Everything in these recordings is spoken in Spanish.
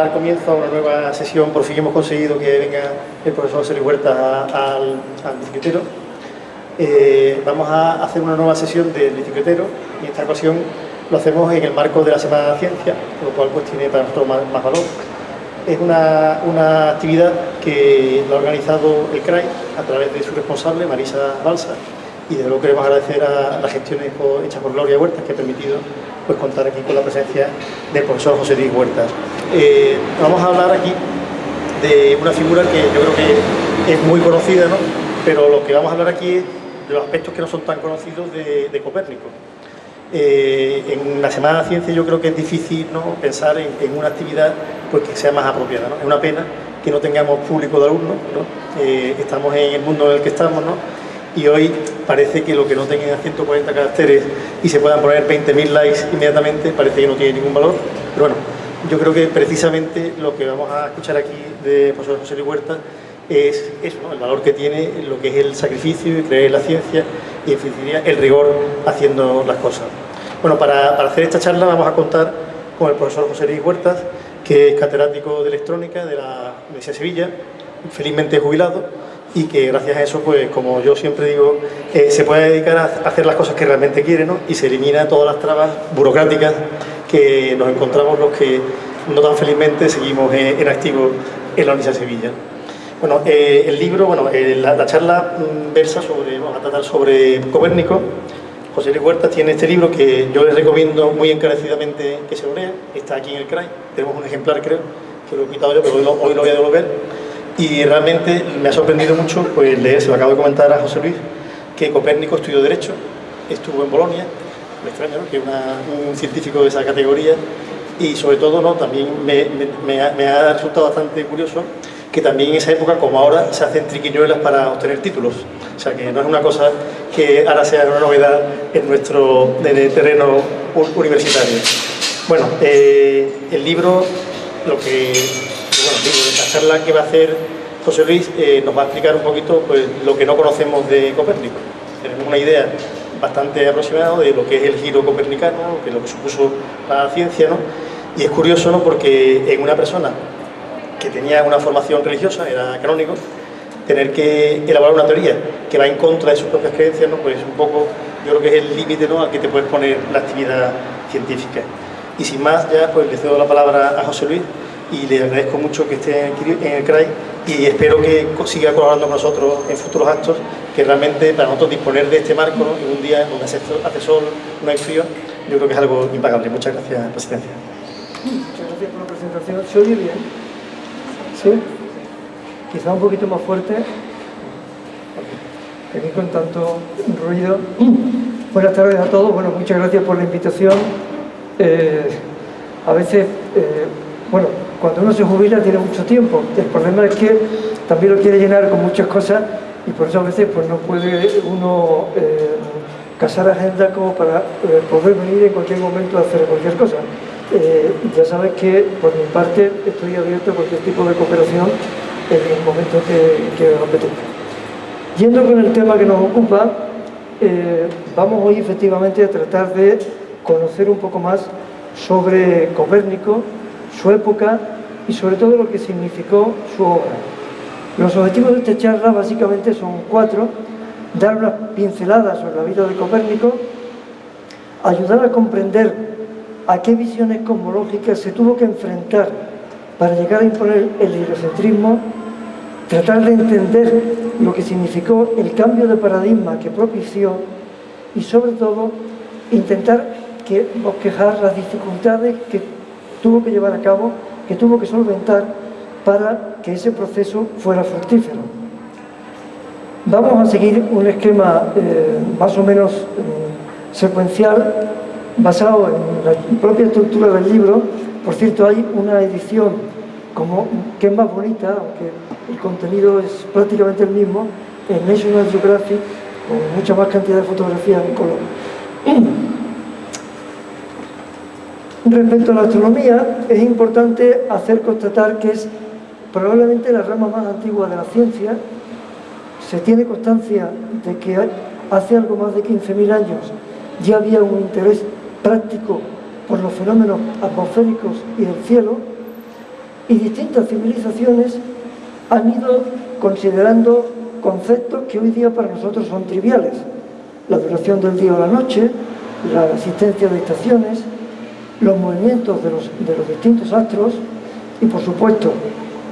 dar comienzo a una nueva sesión. Por fin hemos conseguido que venga el profesor José Huerta al, bicicletero. Eh, vamos a hacer una nueva sesión del bicicletero y esta ocasión lo hacemos en el marco de la Semana de la Ciencia, lo cual pues tiene para nosotros más, valor. Es una, una, actividad que lo ha organizado el CRAI a través de su responsable, Marisa Balsa, y de luego queremos agradecer a las gestiones hechas por Gloria Huertas que ha permitido pues, contar aquí con la presencia del profesor José Luis Huertas. Eh, vamos a hablar aquí de una figura que yo creo que es muy conocida, ¿no? pero lo que vamos a hablar aquí es de los aspectos que no son tan conocidos de, Copérnico. Eh, en la Semana de la Ciencia yo creo que es difícil ¿no? pensar en, una actividad pues, que sea más apropiada. ¿no? Es una pena que no tengamos público de alumnos, ¿no? Eh, estamos en el mundo en el que estamos, ¿no? Y hoy parece que lo que no tengan 140 caracteres y se puedan poner 20.000 likes inmediatamente parece que no tiene ningún valor, pero bueno, yo creo que precisamente lo que vamos a escuchar aquí de profesor José Luis Huerta es eso, el valor que tiene lo que es el sacrificio y creer en la ciencia y el rigor haciendo las cosas. Bueno, para, para hacer esta charla vamos a contar con el profesor José Luis Huertas, que es catedrático de electrónica de la Universidad de Sevilla, felizmente jubilado, y que gracias a eso, pues como yo siempre digo, eh, se puede dedicar a hacer las cosas que realmente quiere ¿no? y se elimina todas las trabas burocráticas que nos encontramos los que no tan felizmente seguimos en, activo en la Universidad de Sevilla. Bueno, eh, el libro, bueno, eh, la, charla mm, versa sobre, vamos a tratar sobre Copérnico. José Luis Huerta tiene este libro que yo les recomiendo muy encarecidamente que se lo lean. Está aquí en el CRAI, tenemos un ejemplar creo, que lo he quitado yo, pero hoy lo, hoy lo voy a devolver y realmente me ha sorprendido mucho pues, leer, se lo acabo de comentar a José Luis, que Copérnico estudió Derecho, estuvo en Bolonia, me extraña que es un científico de esa categoría, y sobre todo ¿no? también me, ha, resultado bastante curioso que también en esa época, como ahora, se hacen triquiñuelas para obtener títulos. O sea, que no es una cosa que ahora sea una novedad en nuestro terreno universitario. Bueno, eh, el libro, lo que bueno, charla que va a hacer José Luis eh, nos va a explicar un poquito pues, lo que no conocemos de Copérnico. Tenemos una idea bastante aproximada de lo que es el giro copernicano, que lo que supuso la ciencia, ¿no? Y es curioso, ¿no? Porque en una persona que tenía una formación religiosa, era canónico, tener que elaborar una teoría que va en contra de sus propias creencias, ¿no? Pues un poco, yo creo que es el límite, ¿no? Al que te puedes poner la actividad científica. Y sin más, ya pues le cedo la palabra a José Luis y le agradezco mucho que esté en el CRAI y espero que siga colaborando con nosotros en futuros actos, que realmente para nosotros disponer de este marco en un día donde hace sol, no hay frío, yo creo que es algo impagable. Muchas gracias, Presidencia. Muchas gracias por la presentación. ¿Se oye bien? ¿Sí? Quizá un poquito más fuerte. Aquí con tanto ruido. Buenas tardes a todos. Bueno, muchas gracias por la invitación. Eh, a veces, eh, bueno, cuando uno se jubila tiene mucho tiempo. El problema es que también lo quiere llenar con muchas cosas y por eso a veces pues, no puede uno eh, casar agenda como para eh, poder venir en cualquier momento a hacer cualquier cosa. Eh, ya sabes que por mi parte estoy abierto a cualquier tipo de cooperación en el momento que, que apetezca. Yendo con el tema que nos ocupa, vamos hoy efectivamente a tratar de conocer un poco más sobre Copérnico, su época y sobre todo lo que significó su obra. Los objetivos de esta charla básicamente son cuatro. Dar unas pinceladas sobre la vida de Copérnico, ayudar a comprender a qué visiones cosmológicas se tuvo que enfrentar para llegar a imponer el heliocentrismo, tratar de entender lo que significó el cambio de paradigma que propició y sobre todo intentar que bosquejar las dificultades que tuvo que llevar a cabo, que tuvo que solventar para que ese proceso fuera fructífero. Vamos a seguir un esquema eh, más o menos eh, secuencial basado en la propia estructura del libro. Por cierto, hay una edición como, que es más bonita, aunque el contenido es prácticamente el mismo, en National Geographic, con mucha más cantidad de fotografías en color. Respecto a la astronomía, es importante hacer constatar que es probablemente la rama más antigua de la ciencia. Se tiene constancia de que hace algo más de 15.000 años ya había un interés práctico por los fenómenos atmosféricos y del cielo, y distintas civilizaciones han ido considerando conceptos que hoy día para nosotros son triviales. La duración del día o la noche, la existencia de estaciones, los movimientos de los, de los distintos astros y por supuesto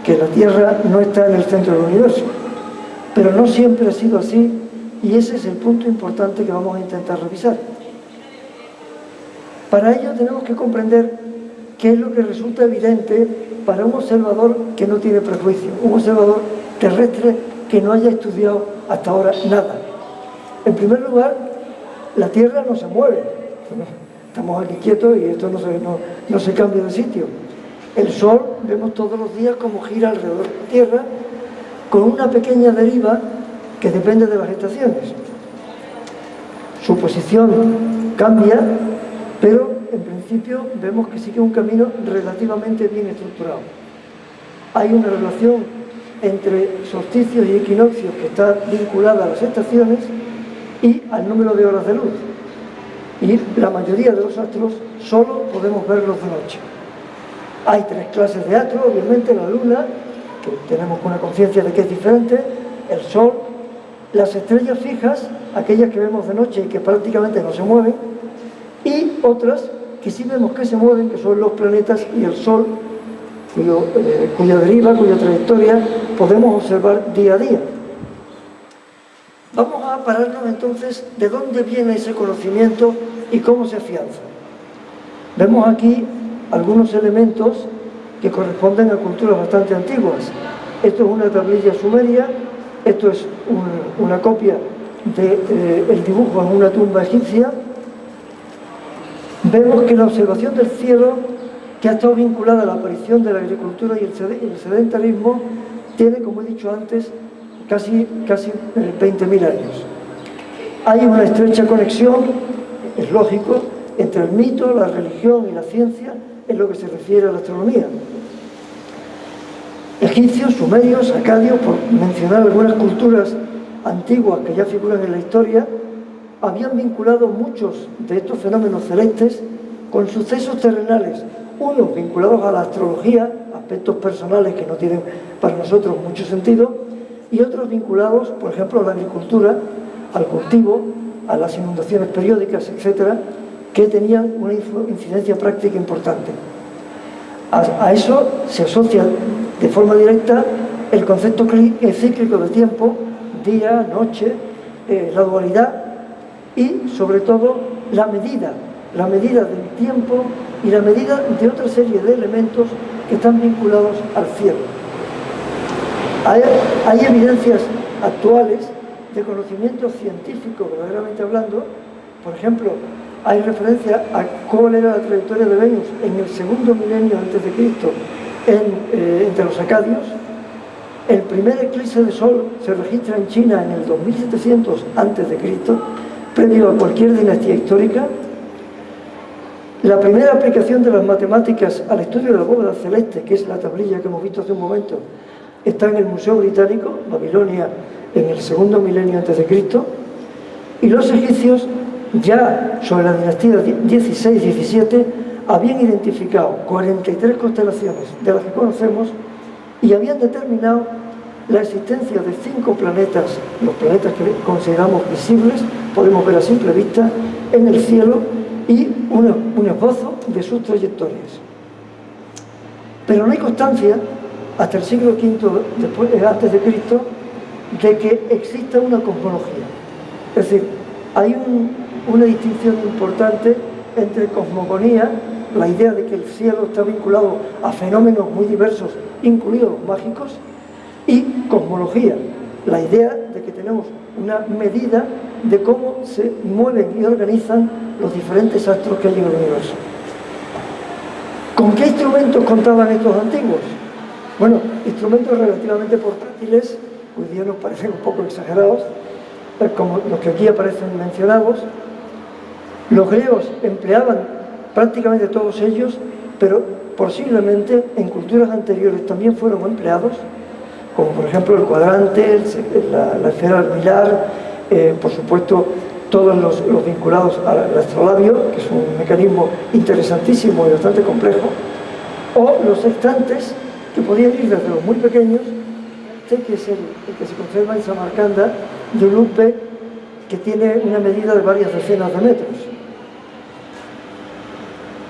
que la Tierra no está en el centro del universo. Pero no siempre ha sido así y ese es el punto importante que vamos a intentar revisar. Para ello tenemos que comprender qué es lo que resulta evidente para un observador que no tiene prejuicio, un observador terrestre que no haya estudiado hasta ahora nada. En primer lugar, la Tierra no se mueve. Estamos aquí quietos y esto no se, no, se cambia de sitio. El Sol, vemos todos los días cómo gira alrededor de la Tierra con una pequeña deriva que depende de las estaciones. Su posición cambia, pero en principio vemos que sigue un camino relativamente bien estructurado. Hay una relación entre solsticios y equinoccios que está vinculada a las estaciones y al número de horas de luz. Y la mayoría de los astros solo podemos verlos de noche. Hay tres clases de astros, obviamente la luna, que tenemos una conciencia de que es diferente, el sol, las estrellas fijas, aquellas que vemos de noche y que prácticamente no se mueven, y otras que sí vemos que se mueven, que son los planetas y el sol, eh, cuya deriva, cuya trayectoria podemos observar día a día. Vamos a pararnos entonces de dónde viene ese conocimiento y cómo se afianza. Vemos aquí algunos elementos que corresponden a culturas bastante antiguas. Esto es una tablilla sumeria, esto es una copia del de, eh, dibujo en una tumba egipcia. Vemos que la observación del cielo, que ha estado vinculada a la aparición de la agricultura y el sedentarismo, tiene, como he dicho antes, casi, casi 20.000 eh, años. Hay una estrecha conexión, es lógico, entre el mito, la religión y la ciencia en lo que se refiere a la astronomía. Egipcios, sumerios, acadios, por mencionar algunas culturas antiguas que ya figuran en la historia, habían vinculado muchos de estos fenómenos celestes con sucesos terrenales, unos vinculados a la astrología, aspectos personales que no tienen para nosotros mucho sentido, y otros vinculados, por ejemplo, a la agricultura, al cultivo, a las inundaciones periódicas, etcétera, que tenían una incidencia práctica importante. A, eso se asocia de forma directa el concepto cíclico de tiempo, día, noche, eh, la dualidad y, sobre todo, la medida, la medida del tiempo y la medida de otra serie de elementos que están vinculados al cielo. Hay, evidencias actuales de conocimiento científico, verdaderamente hablando, por ejemplo, hay referencia a cuál era la trayectoria de Venus en el segundo milenio antes de Cristo eh, entre los acadios. El primer eclipse de sol se registra en China en el 2700 antes de Cristo, previo a cualquier dinastía histórica. La primera aplicación de las matemáticas al estudio de la bóveda celeste, que es la tablilla que hemos visto hace un momento, está en el Museo Británico, Babilonia, en el segundo milenio antes de Cristo. Y los egipcios ya sobre la dinastía 16-17 habían identificado 43 constelaciones de las que conocemos y habían determinado la existencia de cinco planetas, los planetas que consideramos visibles, podemos ver a simple vista, en el cielo y un, esbozo de sus trayectorias. Pero no hay constancia, hasta el siglo V después, antes de Cristo, de que exista una cosmología. Es decir, hay una distinción importante entre cosmogonía, la idea de que el cielo está vinculado a fenómenos muy diversos, incluidos mágicos, y cosmología, la idea de que tenemos una medida de cómo se mueven y organizan los diferentes astros que hay en el universo. ¿Con qué instrumentos contaban estos antiguos? Bueno, instrumentos relativamente portátiles, hoy día nos parecen un poco exagerados, como los que aquí aparecen mencionados. Los griegos empleaban prácticamente todos ellos, pero posiblemente en culturas anteriores también fueron empleados, como por ejemplo el cuadrante, la, esfera almilar, eh, por supuesto todos los, vinculados al astrolabio, que es un mecanismo interesantísimo y bastante complejo, o los extantes, que podían ir desde los muy pequeños, que es el, que se conserva en Samarcanda, de un lupe que tiene una medida de varias decenas de metros.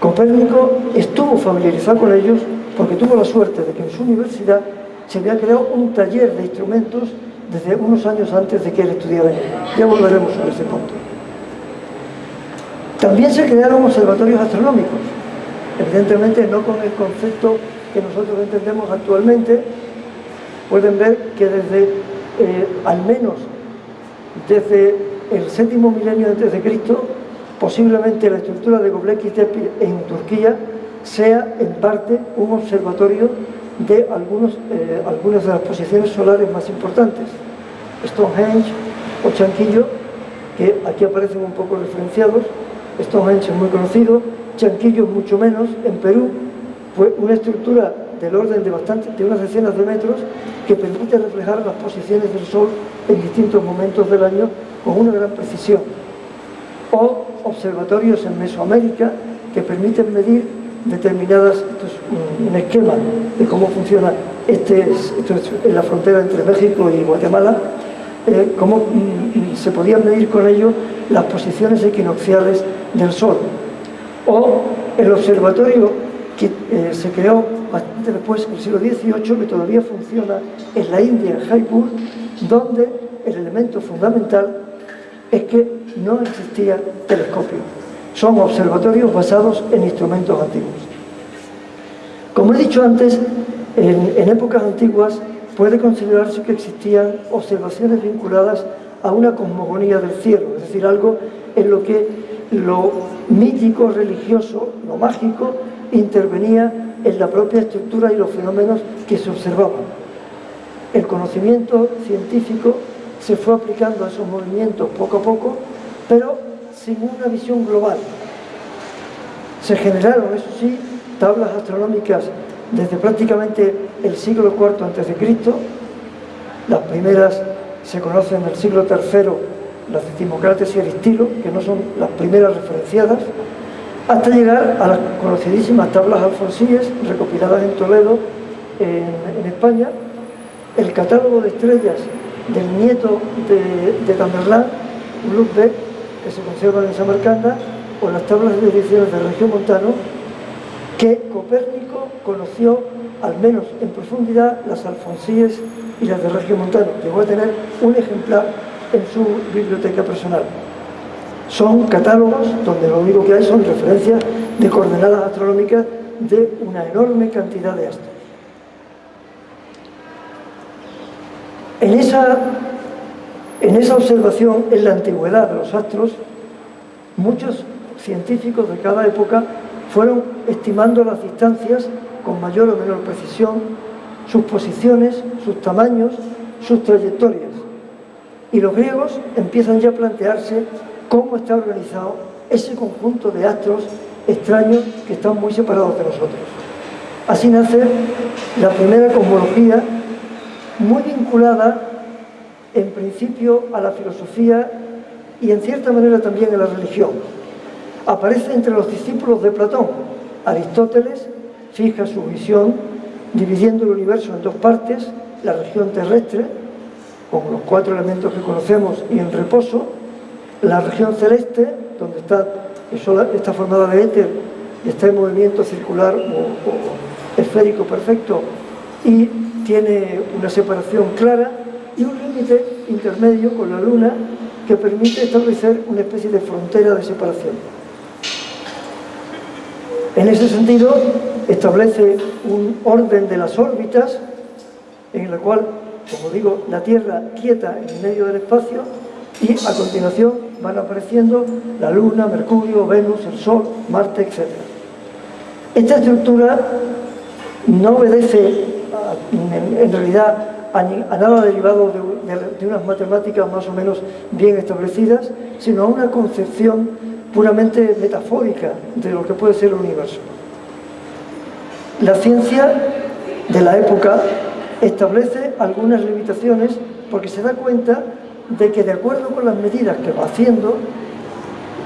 Copérnico estuvo familiarizado con ellos porque tuvo la suerte de que en su universidad se había creado un taller de instrumentos desde unos años antes de que él estudiara. Ya volveremos a ese punto. También se crearon observatorios astronómicos, evidentemente no con el concepto que nosotros entendemos actualmente. Pueden ver que desde, eh, al menos desde el séptimo milenio antes de Cristo, posiblemente la estructura de Göbekli Tepe en Turquía sea en parte un observatorio de algunos, eh, algunas de las posiciones solares más importantes. Stonehenge o Chanquillo, que aquí aparecen un poco referenciados. Stonehenge es muy conocido, Chanquillo mucho menos. En Perú fue una estructura del orden de, bastante, de unas decenas de metros que permite reflejar las posiciones del Sol en distintos momentos del año con una gran precisión. O observatorios en Mesoamérica que permiten medir determinadas, esto es un esquema de cómo funciona este, es en la frontera entre México y Guatemala, eh, cómo mm, se podían medir con ello las posiciones equinocciales del Sol. O el observatorio que eh, se creó bastante después, en el siglo XVIII, que todavía funciona en la India, en Jaipur, donde el elemento fundamental es que no existía telescopio son observatorios basados en instrumentos antiguos. Como he dicho antes, en, épocas antiguas puede considerarse que existían observaciones vinculadas a una cosmogonía del cielo, es decir, algo en lo que lo mítico, religioso, lo mágico, intervenía en la propia estructura y los fenómenos que se observaban. El conocimiento científico se fue aplicando a esos movimientos poco a poco, pero sin una visión global. Se generaron, eso sí, tablas astronómicas desde prácticamente el siglo IV a.C., las primeras se conocen del siglo III, las de Timocrates y Aristilo, que no son las primeras referenciadas, hasta llegar a las conocidísimas tablas alfonsíes recopiladas en Toledo, en, España, el catálogo de estrellas del nieto de, de Tamerlán, que se conservan en Samarcanda, o las tablas de mediciones de región montano, que Copérnico conoció, al menos en profundidad, las alfonsíes y las de región montano. Llegó a tener un ejemplar en su biblioteca personal. Son catálogos donde lo único que hay son referencias de coordenadas astronómicas de una enorme cantidad de astros. En esa en esa observación, en la antigüedad de los astros, muchos científicos de cada época fueron estimando las distancias con mayor o menor precisión, sus posiciones, sus tamaños, sus trayectorias. Y los griegos empiezan ya a plantearse cómo está organizado ese conjunto de astros extraños que están muy separados de nosotros. Así nace la primera cosmología muy vinculada en principio a la filosofía y en cierta manera también a la religión. Aparece entre los discípulos de Platón. Aristóteles fija su visión dividiendo el universo en dos partes, la región terrestre, con los cuatro elementos que conocemos y en reposo, la región celeste, donde está, formada de éter y está en movimiento circular o, o esférico perfecto y tiene una separación clara, y un límite intermedio con la Luna que permite establecer una especie de frontera de separación. En ese sentido, establece un orden de las órbitas en la cual, como digo, la Tierra quieta en medio del espacio y a continuación van apareciendo la Luna, Mercurio, Venus, el Sol, Marte, etc. Esta estructura no obedece en realidad a, nada derivado de, unas matemáticas más o menos bien establecidas, sino a una concepción puramente metafórica de lo que puede ser el universo. La ciencia de la época establece algunas limitaciones porque se da cuenta de que de acuerdo con las medidas que va haciendo,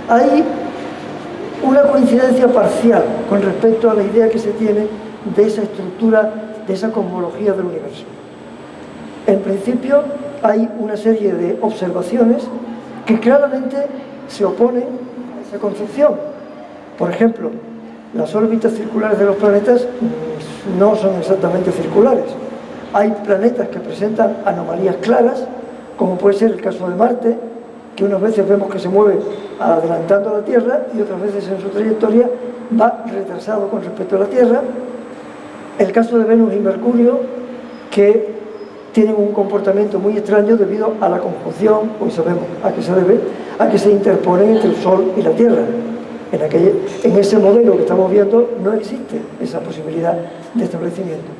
hay una coincidencia parcial con respecto a la idea que se tiene de esa estructura, de esa cosmología del universo. En principio hay una serie de observaciones que claramente se oponen a esa concepción. Por ejemplo, las órbitas circulares de los planetas no son exactamente circulares. Hay planetas que presentan anomalías claras, como puede ser el caso de Marte, que unas veces vemos que se mueve adelantando a la Tierra y otras veces en su trayectoria va retrasado con respecto a la Tierra. El caso de Venus y Mercurio, que tienen un comportamiento muy extraño debido a la conjunción, hoy sabemos a qué se debe, a que se interponen entre el Sol y la Tierra. En, aquel, en ese modelo que estamos viendo no existe esa posibilidad de establecimiento.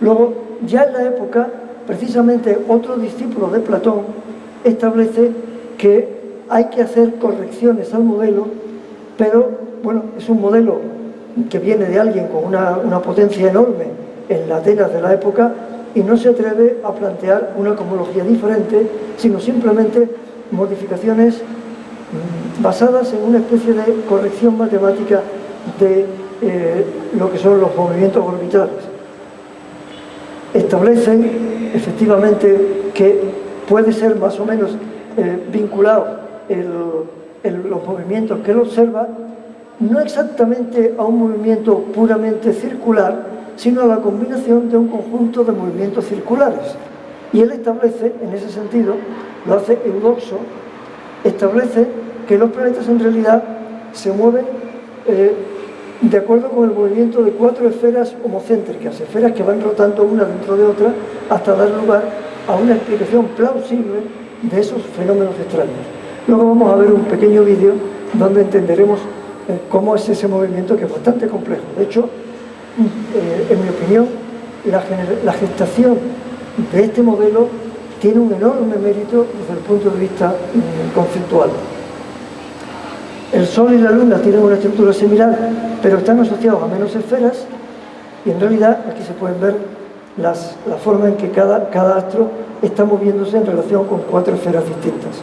Luego, ya en la época, precisamente otro discípulo de Platón establece que hay que hacer correcciones al modelo, pero bueno, es un modelo que viene de alguien con una, una potencia enorme en la Atenas de la época y no se atreve a plantear una cosmología diferente, sino simplemente modificaciones mm, basadas en una especie de corrección matemática de eh, lo que son los movimientos orbitales. Establecen efectivamente que puede ser más o menos eh, vinculado los movimientos que él observa, no exactamente a un movimiento puramente circular, sino a la combinación de un conjunto de movimientos circulares. Y él establece, en ese sentido, lo hace Eudoxo, establece que los planetas en realidad se mueven eh, de acuerdo con el movimiento de cuatro esferas homocéntricas, esferas que van rotando una dentro de otra hasta dar lugar a una explicación plausible de esos fenómenos extraños. Luego vamos a ver un pequeño vídeo donde entenderemos eh, cómo es ese movimiento que es bastante complejo. De hecho, eh, en mi opinión, la, gestación de este modelo tiene un enorme mérito desde el punto de vista mm, conceptual. El Sol y la Luna tienen una estructura similar, pero están asociados a menos esferas y en realidad aquí se pueden ver las, la forma en que cada, cada astro está moviéndose en relación con cuatro esferas distintas.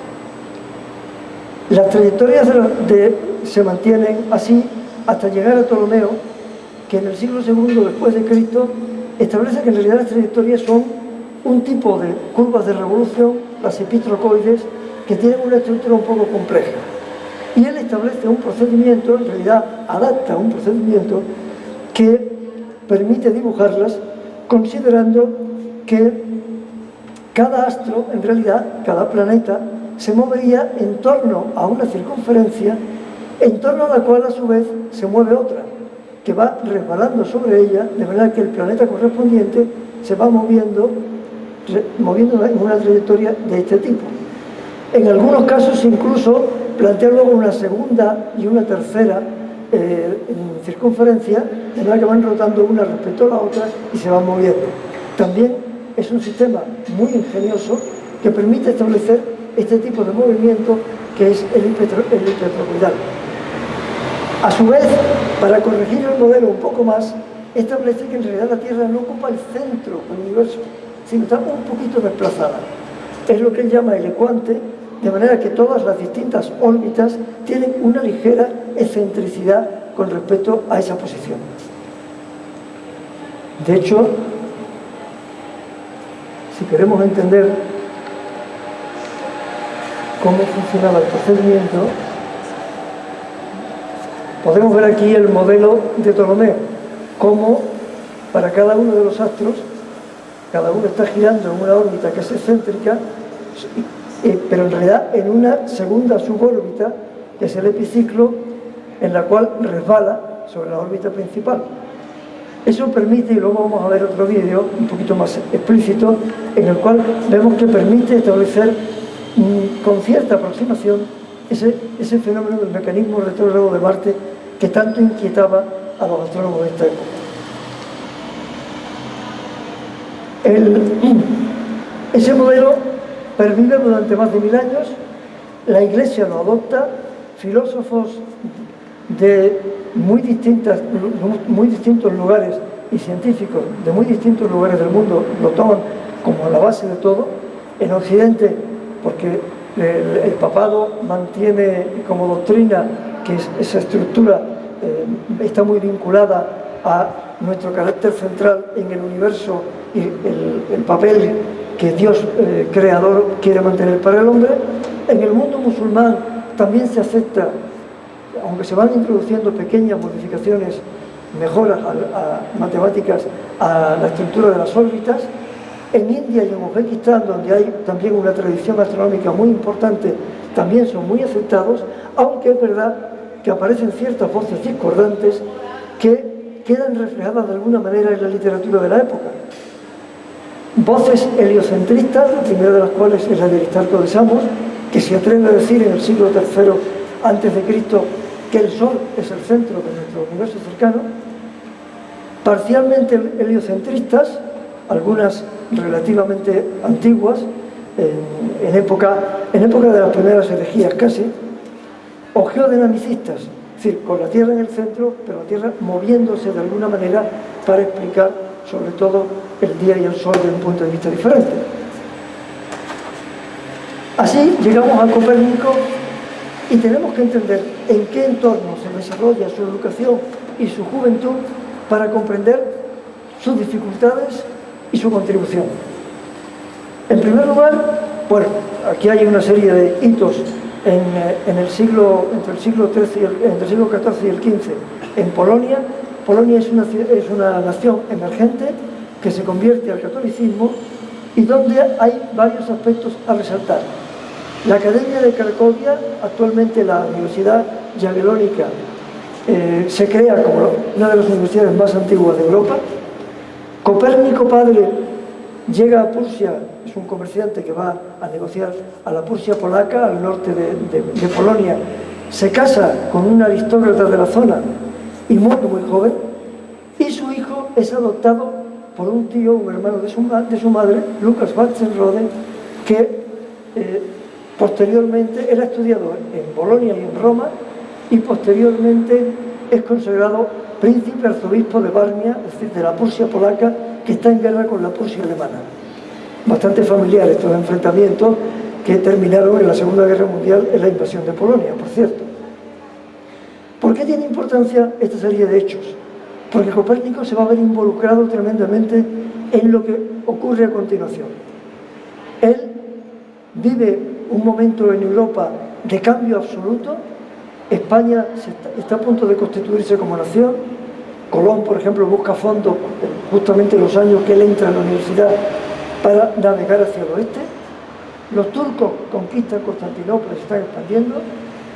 Las trayectorias se mantienen así hasta llegar a Ptolomeo, que en el siglo II después de Cristo establece que en realidad las trayectorias son un tipo de curvas de revolución, las epitrocoides, que tienen una estructura un poco compleja. Y él establece un procedimiento, en realidad adapta un procedimiento que permite dibujarlas considerando que cada astro, en realidad, cada planeta, se movería en torno a una circunferencia en torno a la cual a su vez se mueve otra, que va resbalando sobre ella, de manera que el planeta correspondiente se va moviendo, moviendo en una trayectoria de este tipo. En algunos casos incluso plantea luego una segunda y una tercera eh, circunferencia, de manera que van rotando una respecto a la otra y se van moviendo. También es un sistema muy ingenioso que permite establecer este tipo de movimiento que es el, hipertrocoidal. A su vez, para corregir el modelo un poco más, establece que en realidad la Tierra no ocupa el centro del universo, sino está un poquito desplazada. Es lo que él llama el ecuante, de manera que todas las distintas órbitas tienen una ligera excentricidad con respecto a esa posición. De hecho, si queremos entender cómo funcionaba el procedimiento, podemos ver aquí el modelo de Ptolomeo, cómo para cada uno de los astros, cada uno está girando en una órbita que es excéntrica, pero en realidad en una segunda subórbita, que es el epiciclo, en la cual resbala sobre la órbita principal. Eso permite, y luego vamos a ver otro vídeo un poquito más explícito, en el cual vemos que permite establecer con cierta aproximación ese, ese fenómeno del mecanismo retrógrado de Marte que tanto inquietaba a los astrónomos de esta época. ese modelo pervive durante más de mil años, la Iglesia lo adopta, filósofos de muy, distintos lugares y científicos de muy distintos lugares del mundo lo toman como la base de todo. En Occidente porque el, papado mantiene como doctrina que esa estructura eh, está muy vinculada a nuestro carácter central en el universo y el, papel que Dios eh, creador quiere mantener para el hombre. En el mundo musulmán también se acepta, aunque se van introduciendo pequeñas modificaciones, mejoras matemáticas a la estructura de las órbitas, en India y en Uzbekistán, donde hay también una tradición astronómica muy importante, también son muy aceptados, aunque es verdad que aparecen ciertas voces discordantes que quedan reflejadas de alguna manera en la literatura de la época. Voces heliocentristas, la primera de las cuales es la de Aristarco de Samos, que se atreve a decir en el siglo III antes de Cristo que el Sol es el centro de nuestro universo cercano, parcialmente heliocentristas, algunas relativamente antiguas, en, época, en época de las primeras herejías casi, o geodinamicistas, es decir, con la Tierra en el centro, pero la Tierra moviéndose de alguna manera para explicar sobre todo el día y el sol desde un punto de vista diferente. Así llegamos a Copérnico y tenemos que entender en qué entorno se desarrolla su educación y su juventud para comprender sus dificultades y su contribución. En primer lugar, bueno, aquí hay una serie de hitos en, eh, el siglo, entre el siglo XIII y el, el siglo XIV y el XV en Polonia. Polonia es una, es una nación emergente que se convierte al catolicismo y donde hay varios aspectos a resaltar. La Academia de Cracovia, actualmente la Universidad Jagellónica, eh, se crea como una de las universidades más antiguas de Europa, Copérnico padre llega a Prusia, es un comerciante que va a negociar a la Prusia polaca, al norte de, Polonia, se casa con una aristócrata de la zona y muere muy joven, y su hijo es adoptado por un tío, un hermano de su, de su madre, Lucas Watzenrode, que eh, posteriormente era estudiado en Bolonia y en Roma, y posteriormente es consagrado príncipe arzobispo de Barmia, es decir, de la Prusia polaca, que está en guerra con la Prusia alemana. Bastante familiar estos enfrentamientos que terminaron en la Segunda Guerra Mundial en la invasión de Polonia, por cierto. ¿Por qué tiene importancia esta serie de hechos? Porque Copérnico se va a ver involucrado tremendamente en lo que ocurre a continuación. Él vive un momento en Europa de cambio absoluto, España está, a punto de constituirse como nación. Colón, por ejemplo, busca fondos justamente en los años que él entra a la universidad para navegar hacia el oeste. Los turcos conquistan Constantinopla, se están expandiendo.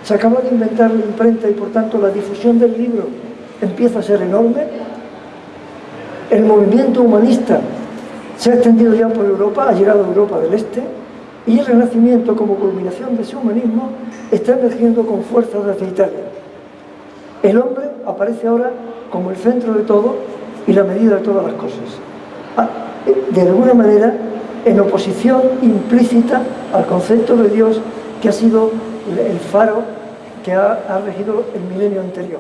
Se acaba de inventar la imprenta y por tanto la difusión del libro empieza a ser enorme. El movimiento humanista se ha extendido ya por Europa, ha llegado a Europa del Este y el Renacimiento, como culminación de su humanismo, está emergiendo con fuerza desde Italia. El hombre aparece ahora como el centro de todo y la medida de todas las cosas. Ah, de alguna manera, en oposición implícita al concepto de Dios que ha sido el faro que ha regido el milenio anterior.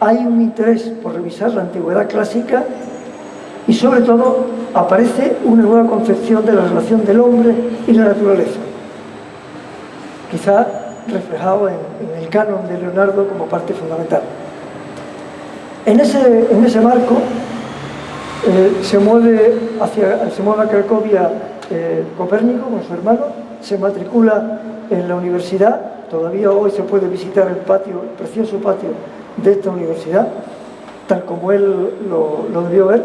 Hay un interés por revisar la antigüedad clásica y sobre todo aparece una nueva concepción de la relación del hombre y la naturaleza. Quizá reflejado en, el canon de Leonardo como parte fundamental. En ese, en ese marco eh, se, mueve hacia, se mueve a Cracovia eh, Copérnico con su hermano, se matricula en la universidad, todavía hoy se puede visitar el patio, el precioso patio de esta universidad, tal como él lo, lo debió ver,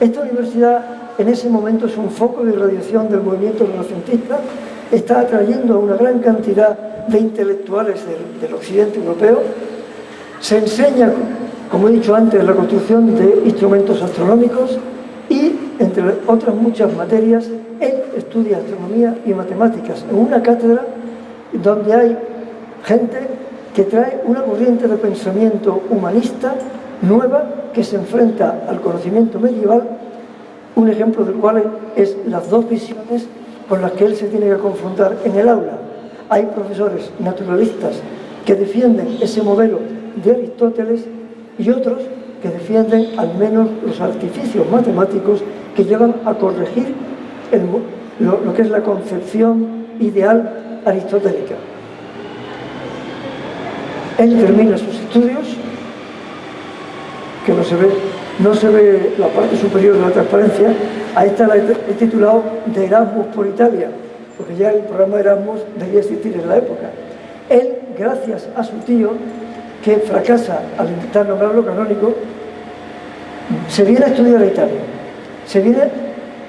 esta universidad en ese momento es un foco de irradiación del movimiento renacentista, está atrayendo a una gran cantidad de intelectuales del, occidente europeo, se enseña, como he dicho antes, la construcción de instrumentos astronómicos y, entre otras muchas materias, él estudia astronomía y matemáticas en una cátedra donde hay gente que trae una corriente de pensamiento humanista nueva que se enfrenta al conocimiento medieval, un ejemplo del cual es las dos visiones con las que él se tiene que confrontar en el aula. Hay profesores naturalistas que defienden ese modelo de Aristóteles y otros que defienden al menos los artificios matemáticos que llevan a corregir lo, que es la concepción ideal aristotélica. Él termina sus estudios, que no se ve, no se ve la parte superior de la transparencia, a esta la he titulado de Erasmus por Italia, porque ya el programa Erasmus debía existir en la época. Él, gracias a su tío, que fracasa al intentar nombrarlo canónico, se viene a estudiar a Italia. Se viene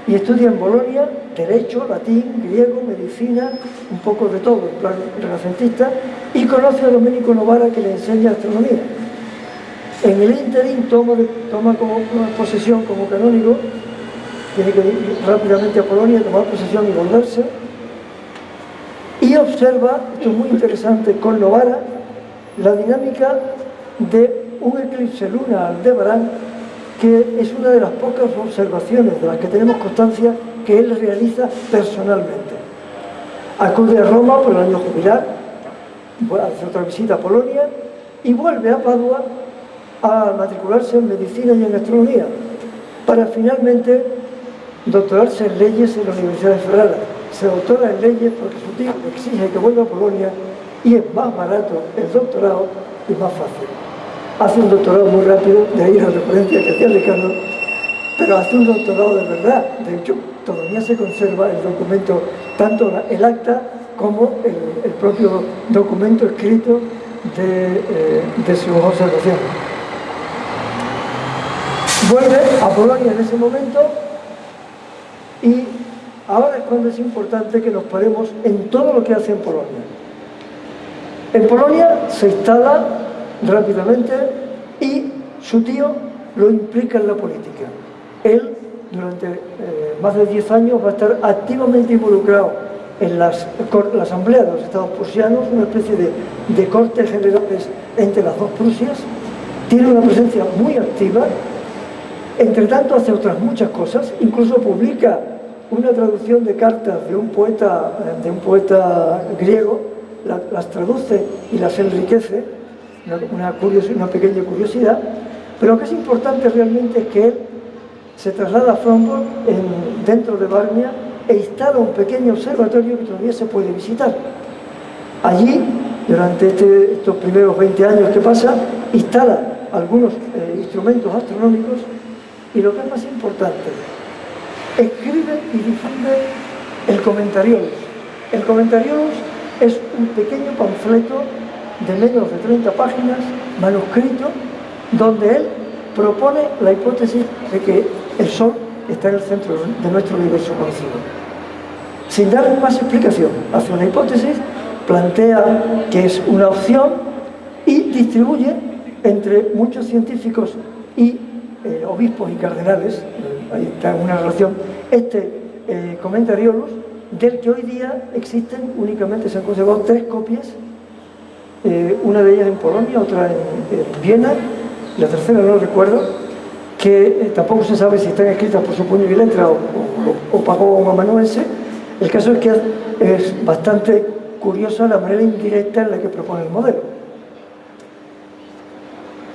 y estudia en Bolonia Derecho, Latín, Griego, Medicina, un poco de todo, en plan renacentista, y conoce a Domenico Novara que le enseña astronomía. En el interín toma, toma como posesión como canónico, tiene que ir rápidamente a Polonia, tomar posesión y volverse, y observa, esto es muy interesante, con Novara, la dinámica de un eclipse lunar de Barán, que es una de las pocas observaciones de las que tenemos constancia que él realiza personalmente. Acude a Roma por el año jubilar, hace otra visita a Polonia y vuelve a Padua a matricularse en medicina y en astronomía para finalmente doctorarse en leyes en la Universidad de Ferrara. Se doctora en leyes porque su tío exige que vuelva a Polonia y es más barato el doctorado y más fácil. Hace un doctorado muy rápido, de ahí la referencia que hacía Ricardo, pero hace un doctorado de verdad. De hecho, todavía se conserva el documento, tanto el acta como el, propio documento escrito de, eh, de sus observaciones. Vuelve a Polonia en ese momento y ahora es cuando es importante que nos paremos en todo lo que hace en Polonia. En Polonia se instala rápidamente y su tío lo implica en la política. Él, durante eh, más de 10 años, va a estar activamente involucrado en las, la Asamblea de los Estados Prusianos, una especie de, de cortes generales entre las dos Prusias. Tiene una presencia muy activa. Entre tanto, hace otras muchas cosas. Incluso publica una traducción de cartas de un poeta, de un poeta griego, las traduce y las enriquece, una, una pequeña curiosidad, pero lo que es importante realmente es que él se traslada a Fromborg dentro de Varmia e instala un pequeño observatorio que todavía se puede visitar. Allí, durante este, estos primeros 20 años que pasa, instala algunos eh, instrumentos astronómicos y lo que es más importante, escribe y difunde el Comentariolus. El Comentariolus es un pequeño panfleto de menos de 30 páginas, manuscrito, donde él propone la hipótesis de que el Sol está en el centro de nuestro universo conocido. Sin dar más explicación, hace una hipótesis, plantea que es una opción y distribuye entre muchos científicos y eh, obispos y cardenales, eh, ahí está una relación, este eh, comentariolus, del que hoy día existen únicamente, se han conservado tres copias, una de ellas en Polonia, otra en, Viena, la tercera no recuerdo, que tampoco se sabe si están escritas por su puño y letra o, o, pagó un amanuense. El caso es que es bastante curiosa la manera indirecta en la que propone el modelo.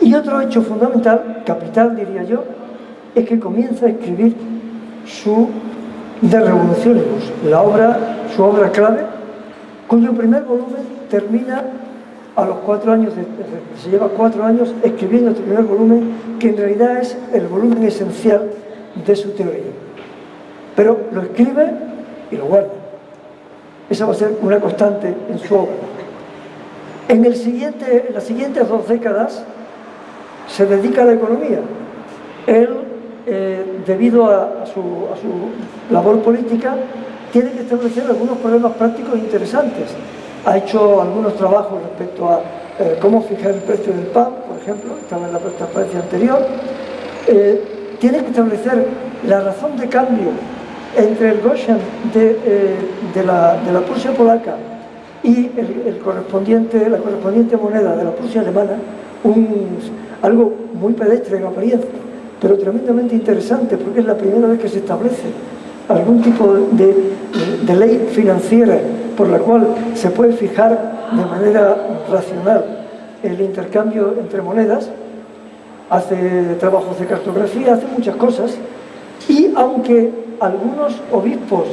Y otro hecho fundamental, capital diría yo, es que comienza a escribir su De Revolucionibus, la obra, su obra clave, cuyo primer volumen termina a los cuatro años, se lleva cuatro años escribiendo este primer volumen, que en realidad es el volumen esencial de su teoría. Pero lo escribe y lo guarda. Esa va a ser una constante en su obra. En, el siguiente, en las siguientes dos décadas se dedica a la economía. Él, eh, debido a, su, labor política, tiene que establecer algunos problemas prácticos interesantes. Ha hecho algunos trabajos respecto a eh, cómo fijar el precio del pan, por ejemplo, estaba en la transparencia anterior. Eh, tiene que establecer la razón de cambio entre el Goshen de, la, de Prusia polaca y el, correspondiente, la correspondiente moneda de la Prusia alemana, un, algo muy pedestre en apariencia, pero tremendamente interesante porque es la primera vez que se establece algún tipo de, ley financiera por la cual se puede fijar de manera racional el intercambio entre monedas, hace trabajos de cartografía, hace muchas cosas y aunque algunos obispos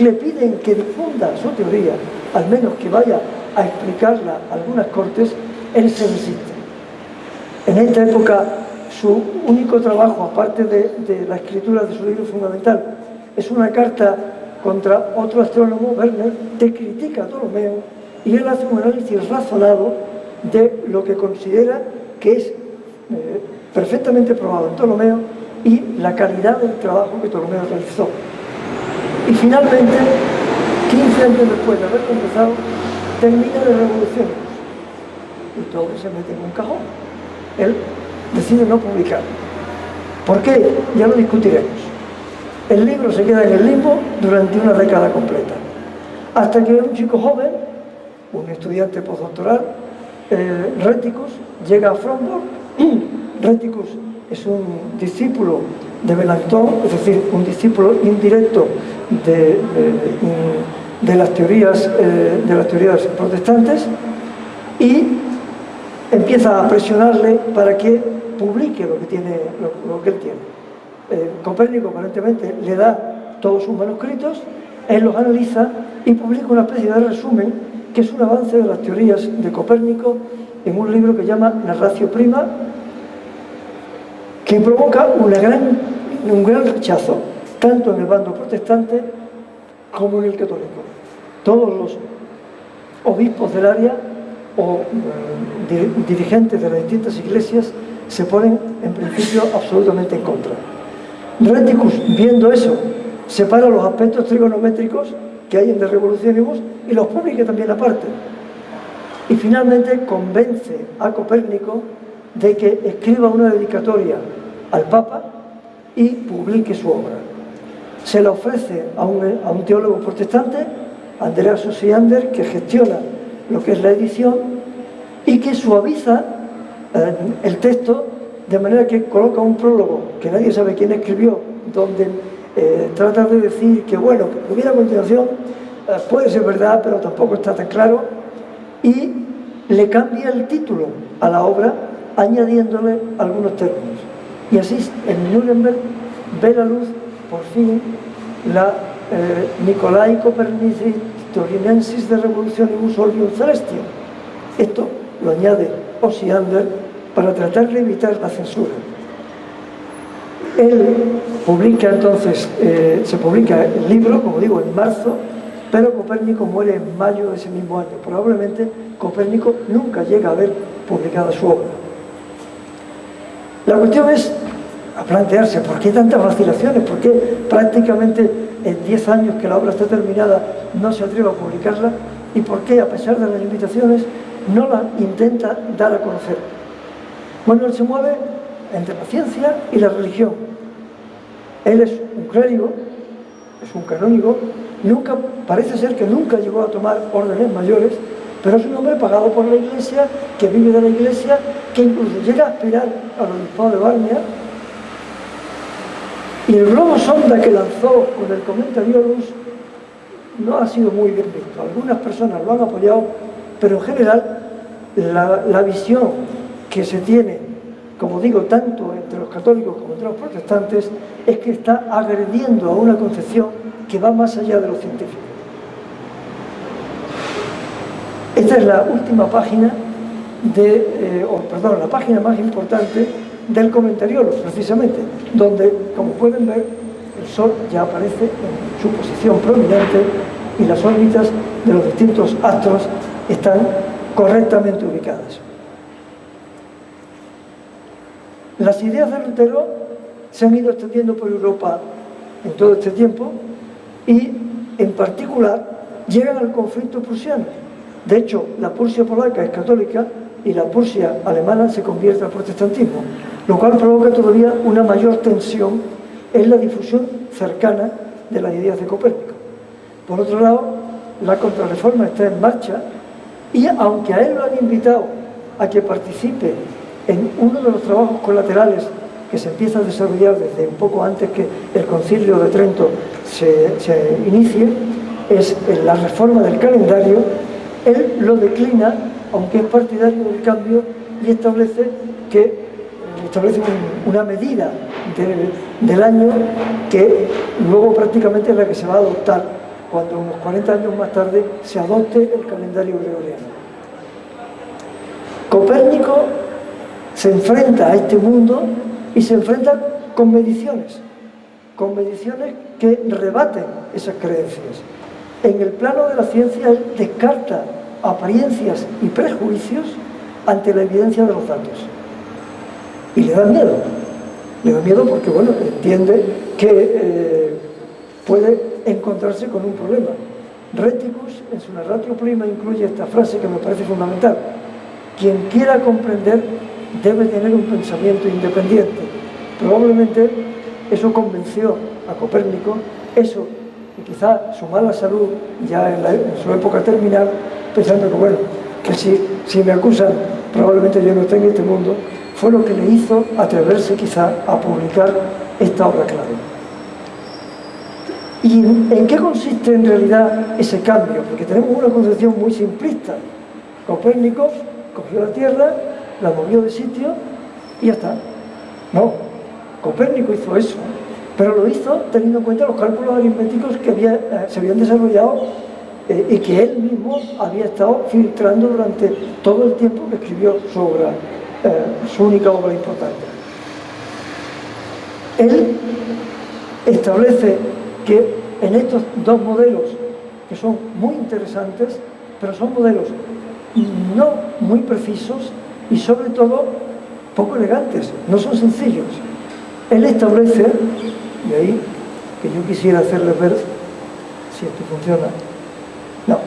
le piden que difunda su teoría, al menos que vaya a explicarla a algunas cortes, él se resiste. En esta época, su único trabajo, aparte de, la escritura de su libro fundamental, es una carta contra otro astrónomo, Werner, que critica a Ptolomeo y él hace un análisis razonado de lo que considera que es eh, perfectamente probado en Ptolomeo y la calidad del trabajo que Ptolomeo realizó. Y finalmente, 15 años después de haber comenzado, termina de revolución y todo se mete en un cajón. Él decide no publicar. ¿Por qué? Ya lo discutiremos. El libro se queda en el limbo durante una década completa. Hasta que un chico joven, un estudiante postdoctoral, eh, Réticus, llega a Fromborg. Réticus es un discípulo de Melanchthon, es decir, un discípulo indirecto de, de, las, teorías, eh, de las teorías protestantes y empieza a presionarle para que publique lo que, tiene, lo, que él tiene. Eh, Copérnico aparentemente le da todos sus manuscritos, él los analiza y publica una especie de resumen que es un avance de las teorías de Copérnico en un libro que llama Narratio Prima, que provoca gran, un gran rechazo, tanto en el bando protestante como en el católico. Todos los obispos del área o eh, dirigentes de las distintas iglesias se ponen en principio absolutamente en contra. Reticus, viendo eso, separa los aspectos trigonométricos que hay en De Revolucionibus y los publica también aparte. Y finalmente convence a Copérnico de que escriba una dedicatoria al Papa y publique su obra. Se la ofrece a un, a un teólogo protestante, Andrea Sosiander, que gestiona lo que es la edición y que suaviza eh, el texto de manera que coloca un prólogo que nadie sabe quién escribió, donde eh, trata de decir que, bueno, que lo que viene a continuación eh, puede ser verdad, pero tampoco está tan claro, y le cambia el título a la obra añadiéndole algunos términos. Y así en Nuremberg ve la luz, por fin, la eh, Nicolai Copernici Torinensis de Revolutionibus Orbium Celestium. Esto lo añade Osiander para tratar de evitar la censura. Él publica entonces, eh, se publica el libro, como digo, en marzo, pero Copérnico muere en mayo de ese mismo año. Probablemente Copérnico nunca llega a ver publicada su obra. La cuestión es a plantearse por qué tantas vacilaciones, por qué prácticamente en 10 años que la obra está terminada no se atreve a publicarla y por qué a pesar de las limitaciones no la intenta dar a conocer. Él se mueve entre la ciencia y la religión. Él es un clérigo, es un canónigo, nunca, parece ser que nunca llegó a tomar órdenes mayores, pero es un hombre pagado por la iglesia, que vive de la iglesia, que incluso llega a aspirar al obispado de Barnia, y el globo sonda que lanzó con el comentario no ha sido muy bien visto. Algunas personas lo han apoyado, pero en general la visión que se tiene, como digo, tanto entre los católicos como entre los protestantes, es que está agrediendo a una concepción que va más allá de lo científico. Esta es la última página de, eh, perdón, la página más importante del comentario, precisamente, donde, como pueden ver, el Sol ya aparece en su posición prominente y las órbitas de los distintos astros están correctamente ubicadas. Las ideas de Lutero se han ido extendiendo por Europa en todo este tiempo y, en particular, llegan al conflicto prusiano. De hecho, la Prusia polaca es católica y la Prusia alemana se convierte al protestantismo, lo cual provoca todavía una mayor tensión en la difusión cercana de las ideas de Copérnico. Por otro lado, la contrarreforma está en marcha y aunque a él lo han invitado a que participe en uno de los trabajos colaterales que se empieza a desarrollar desde un poco antes que el concilio de Trento se, inicie, es la reforma del calendario, él lo declina, aunque es partidario del cambio, y establece que establece una medida del año que luego prácticamente es la que se va a adoptar cuando unos 40 años más tarde se adopte el calendario gregoriano. Copérnico se enfrenta a este mundo y se enfrenta con mediciones, con mediciones que rebaten esas creencias. En el plano de la ciencia descarta apariencias y prejuicios ante la evidencia de los datos. Y le da miedo. Le da miedo porque, bueno, entiende que eh, puede encontrarse con un problema. Reticus, en su narratio prima, incluye esta frase que me parece fundamental. Quien quiera comprender debe tener un pensamiento independiente. Probablemente eso convenció a Copérnico, eso y quizá su mala salud ya en, su época terminal, pensando que bueno, que si, si me acusan probablemente yo no esté en este mundo, fue lo que le hizo atreverse quizá a publicar esta obra clave. ¿Y en qué consiste en realidad ese cambio? Porque tenemos una concepción muy simplista. Copérnico cogió la Tierra, la movió de sitio y ya está. No, Copérnico hizo eso, pero lo hizo teniendo en cuenta los cálculos aritméticos que eh, se habían desarrollado eh, y que él mismo había estado filtrando durante todo el tiempo que escribió su obra, eh, su única obra importante. Él establece que en estos dos modelos, que son muy interesantes, pero son modelos no muy precisos y sobre todo poco elegantes, no son sencillos. Él establece, y ahí que yo quisiera hacerles ver si esto funciona, no.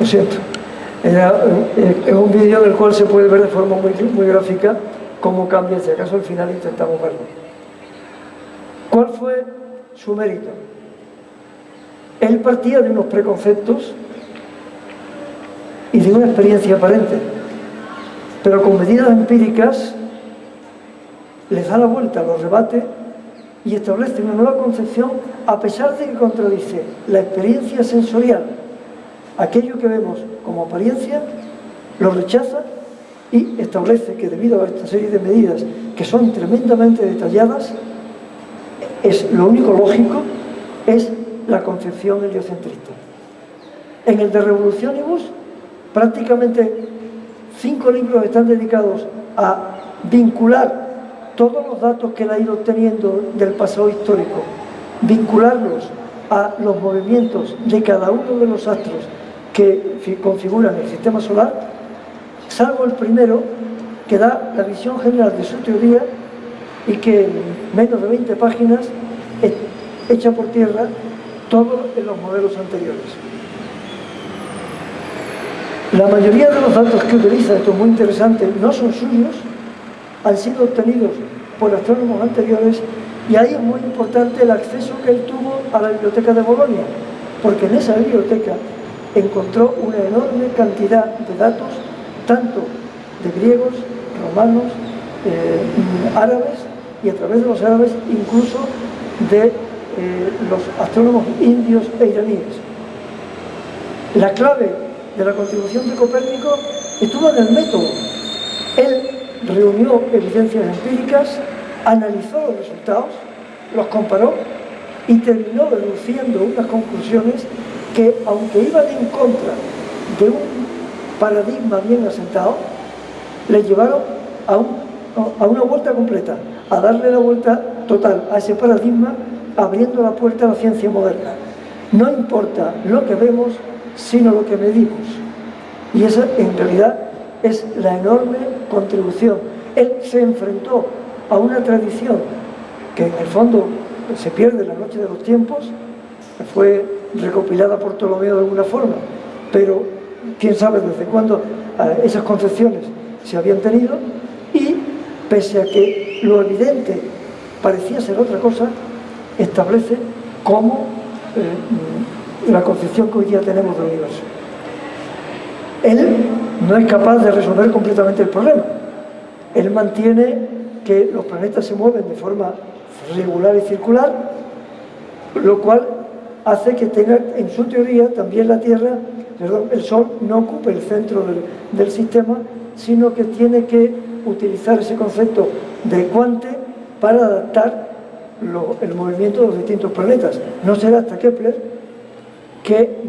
Lo siento. Eh, es un vídeo en el cual se puede ver de forma muy, muy gráfica cómo cambia, si acaso al final intentamos verlo. ¿Cuál fue su mérito? Él partía de unos preconceptos y de una experiencia aparente, pero con medidas empíricas les da la vuelta, los rebate y establece una nueva concepción a pesar de que contradice la experiencia sensorial, aquello que vemos como apariencia, lo rechaza y establece que debido a esta serie de medidas que son tremendamente detalladas, es lo único lógico es la concepción heliocentrista. En el de Revolucionibus, prácticamente cinco libros están dedicados a vincular todos los datos que él ha ido obteniendo del pasado histórico, vincularlos a los movimientos de cada uno de los astros que configuran el sistema solar, salvo el primero, que da la visión general de su teoría y que en menos de 20 páginas echa por tierra todos los modelos anteriores. La mayoría de los datos que utiliza, esto es muy interesante, no son suyos, han sido obtenidos por astrónomos anteriores y ahí es muy importante el acceso que él tuvo a la biblioteca de Bolonia, porque en esa biblioteca encontró una enorme cantidad de datos, tanto de griegos, romanos, eh, árabes, y a través de los árabes incluso de eh, los astrónomos indios e iraníes. La clave de la contribución de Copérnico estuvo en el método. Él reunió evidencias empíricas, analizó los resultados, los comparó y terminó deduciendo unas conclusiones que, aunque iban en contra de un paradigma bien asentado, le llevaron a, una vuelta completa, a darle la vuelta total a ese paradigma, abriendo la puerta a la ciencia moderna. No importa lo que vemos, sino lo que medimos. Y esa, en realidad, es la enorme contribución. Él se enfrentó a una tradición que en el fondo se pierde en la noche de los tiempos, fue recopilada por Ptolomeo de alguna forma, pero quién sabe desde cuándo eh, esas concepciones se habían tenido y pese a que lo evidente parecía ser otra cosa, establece cómo eh, la concepción que hoy día tenemos del universo. Él no es capaz de resolver completamente el problema. Él mantiene que los planetas se mueven de forma regular y circular, lo cual hace que tenga en su teoría también la Tierra el Sol no ocupe el centro del, sistema, sino que tiene que utilizar ese concepto de cuante para adaptar el movimiento de los distintos planetas. No será hasta Kepler que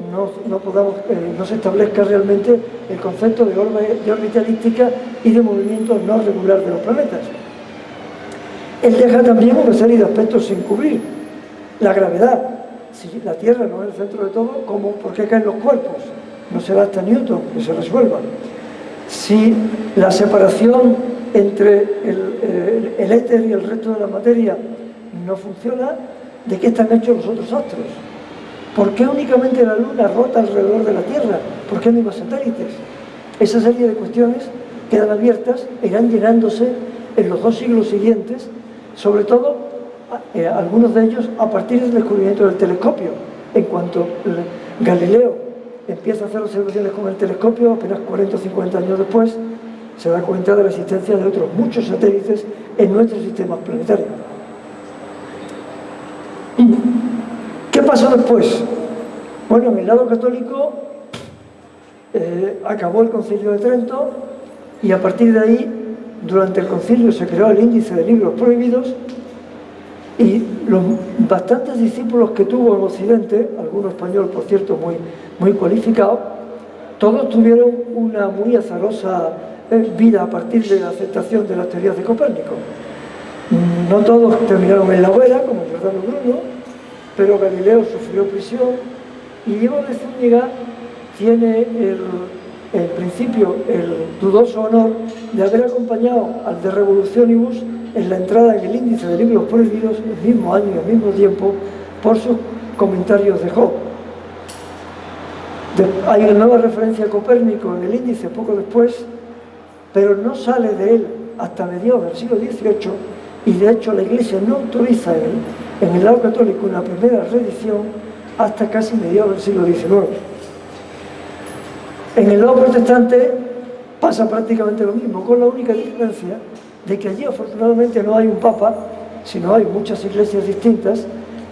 no, podamos, eh, no se establezca realmente el concepto de, de órbita elíptica y de movimiento no regular de los planetas. Él deja también una serie de aspectos sin cubrir. La gravedad, si la Tierra no es el centro de todo, ¿cómo, ¿por qué caen los cuerpos? No será hasta Newton que se resuelva. Si la separación entre el, el, éter y el resto de la materia no funciona, ¿de qué están hechos los otros astros? ¿Por qué únicamente la Luna rota alrededor de la Tierra? ¿Por qué no hay más satélites? Esa serie de cuestiones quedan abiertas e irán llenándose en los dos siglos siguientes, sobre todo eh, algunos de ellos a partir del descubrimiento del telescopio. En cuanto Galileo empieza a hacer observaciones con el telescopio, apenas 40 o 50 años después, se da cuenta de la existencia de otros muchos satélites en nuestro sistema planetario. ¿Qué pasó después? Bueno, en el lado católico eh, acabó el concilio de Trento y a partir de ahí, durante el concilio se creó el índice de libros prohibidos y los bastantes discípulos que tuvo en Occidente, algunos español por cierto muy, muy cualificado, todos tuvieron una muy azarosa eh, vida a partir de la aceptación de las teorías de Copérnico. No todos terminaron en la hoguera, como Giordano Bruno, pero Galileo sufrió prisión y Diego de Zúñiga tiene el, principio el dudoso honor de haber acompañado al de Revolucionibus en la entrada en el índice de libros prohibidos el mismo año y al mismo tiempo por sus comentarios de Job. hay una nueva referencia a Copérnico en el índice poco después, pero no sale de él hasta mediados del siglo XVIII y de hecho la Iglesia no autoriza él en el lado católico una primera reedición hasta casi mediados del siglo XIX. En el lado protestante pasa prácticamente lo mismo, con la única diferencia de que allí afortunadamente no hay un papa, sino hay muchas iglesias distintas,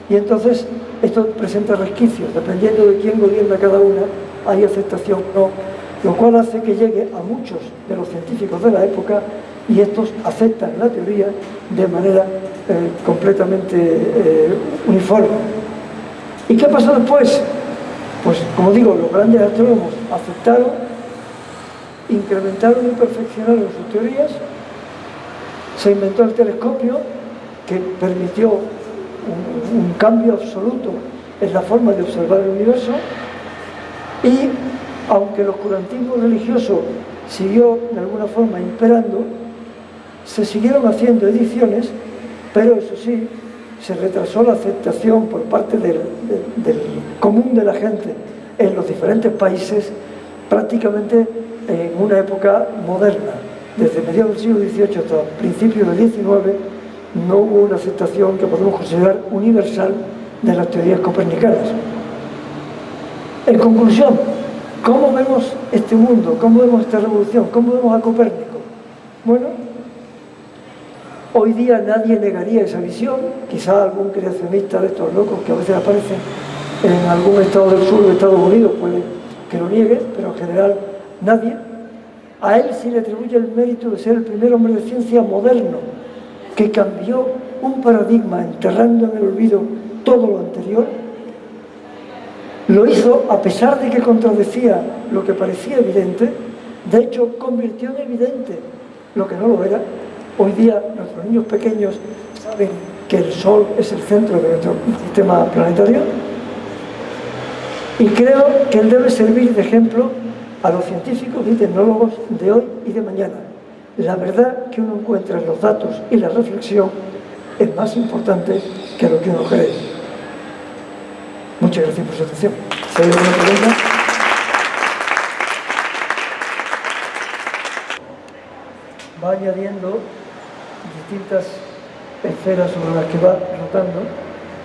y entonces esto presenta resquicios, dependiendo de quién gobierna cada una, hay aceptación o no, lo cual hace que llegue a muchos de los científicos de la época y estos aceptan la teoría de manera eh, completamente eh, uniforme. ¿Y qué pasó después? Pues, como digo, los grandes astrónomos aceptaron, incrementaron y perfeccionaron sus teorías, se inventó el telescopio, que permitió un, cambio absoluto en la forma de observar el universo, y aunque el oscurantismo religioso siguió de alguna forma imperando, se siguieron haciendo ediciones, pero eso sí, se retrasó la aceptación por parte del, común de la gente en los diferentes países prácticamente en una época moderna. Desde mediados del siglo XVIII hasta principios del XIX no hubo una aceptación que podemos considerar universal de las teorías copernicanas. En conclusión, ¿cómo vemos este mundo? ¿Cómo vemos esta revolución? ¿Cómo vemos a Copérnico? Bueno, Hoy día nadie negaría esa visión, quizá algún creacionista de estos locos que a veces aparecen en algún estado del sur de Estados Unidos puede que lo niegue, pero en general nadie. A él se le atribuye el mérito de ser el primer hombre de ciencia moderno que cambió un paradigma enterrando en el olvido todo lo anterior. Lo hizo a pesar de que contradecía lo que parecía evidente, de hecho convirtió en evidente lo que no lo era. Hoy día nuestros niños pequeños saben que el Sol es el centro de nuestro sistema planetario. Y creo que él debe servir de ejemplo a los científicos y tecnólogos de hoy y de mañana. La verdad que uno encuentra en los datos y la reflexión es más importante que lo que uno cree. Muchas gracias por su atención. Va añadiendo distintas esferas sobre las que va rotando,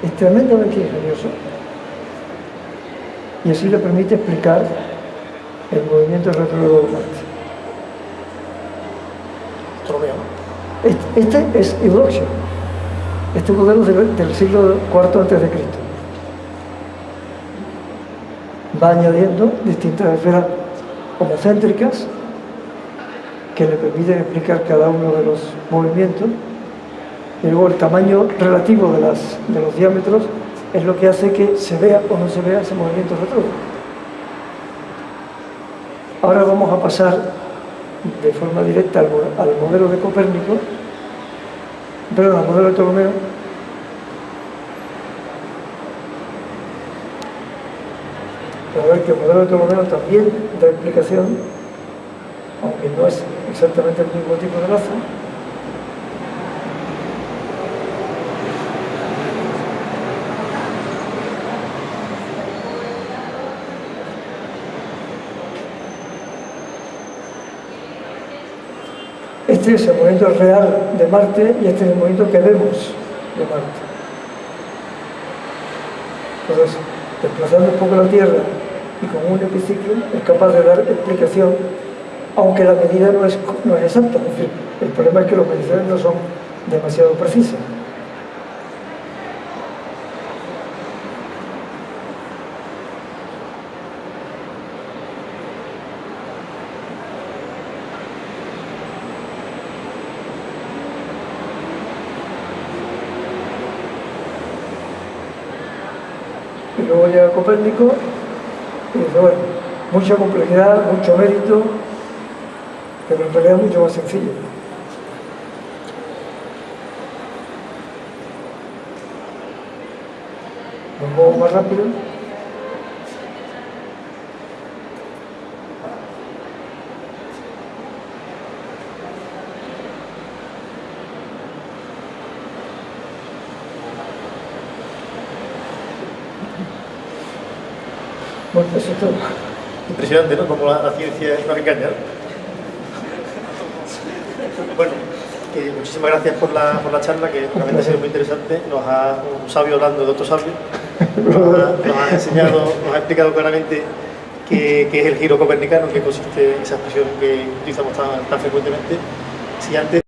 es tremendamente ingenioso y así le permite explicar el movimiento retrógrado de Marte. Este, este es Eudoxio, este modelo del, del siglo IV a.C. va añadiendo distintas esferas homocéntricas que le permiten explicar cada uno de los movimientos y luego el tamaño relativo de, las, de los diámetros es lo que hace que se vea o no se vea ese movimiento retrógrado. Ahora vamos a pasar de forma directa al, modelo de Copérnico, perdón, al modelo de Ptolomeo, para ver que el modelo de Ptolomeo también da explicación, aunque no es exactamente el mismo tipo de lazo, Es el movimiento real de Marte y este es el movimiento que vemos de Marte. Entonces, desplazando un poco la Tierra y con un epiciclo es capaz de dar explicación, aunque la medida no es, no es exacta. Es decir, el problema es que las mediciones no son demasiado precisas. y luego y dice, bueno, mucha complejidad, mucho mérito, pero en realidad mucho más sencillo. Más rápido. Como la, la ciencia nos engaña. ¿no? Bueno, eh, muchísimas gracias por la, por la charla, que realmente ha sido muy interesante. Nos ha, un sabio hablando de otro sabio, nos ha, nos ha enseñado, nos ha explicado claramente qué, qué es el giro copernicano, en qué consiste esa expresión que utilizamos tan, tan frecuentemente. Si antes